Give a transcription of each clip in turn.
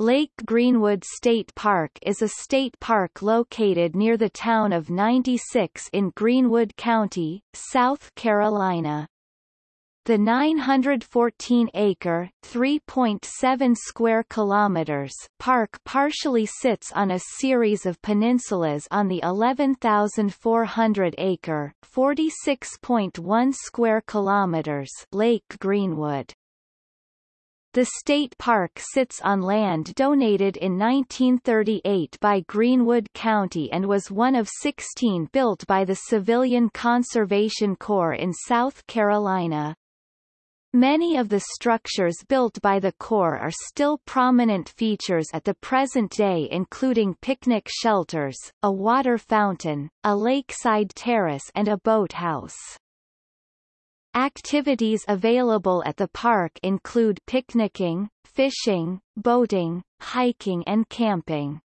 Lake Greenwood State Park is a state park located near the town of 96 in Greenwood County, South Carolina. The 914-acre (3.7 square kilometers) park partially sits on a series of peninsulas on the 11,400-acre (46.1 square kilometers) Lake Greenwood. The state park sits on land donated in 1938 by Greenwood County and was one of 16 built by the Civilian Conservation Corps in South Carolina. Many of the structures built by the Corps are still prominent features at the present day including picnic shelters, a water fountain, a lakeside terrace and a boathouse. Activities available at the park include picnicking, fishing, boating, hiking and camping.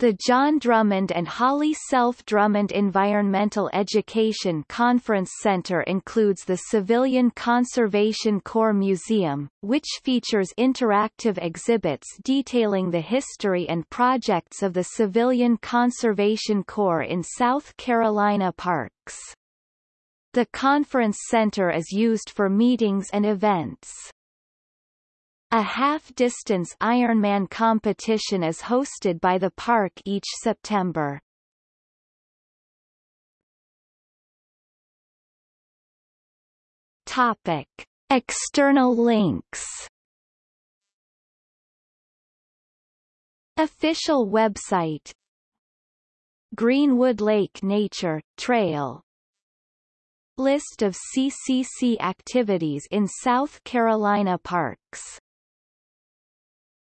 The John Drummond and Holly Self Drummond Environmental Education Conference Center includes the Civilian Conservation Corps Museum, which features interactive exhibits detailing the history and projects of the Civilian Conservation Corps in South Carolina parks. The conference center is used for meetings and events. A half-distance Ironman competition is hosted by the park each September. Topic. External links Official website Greenwood Lake Nature Trail List of CCC activities in South Carolina parks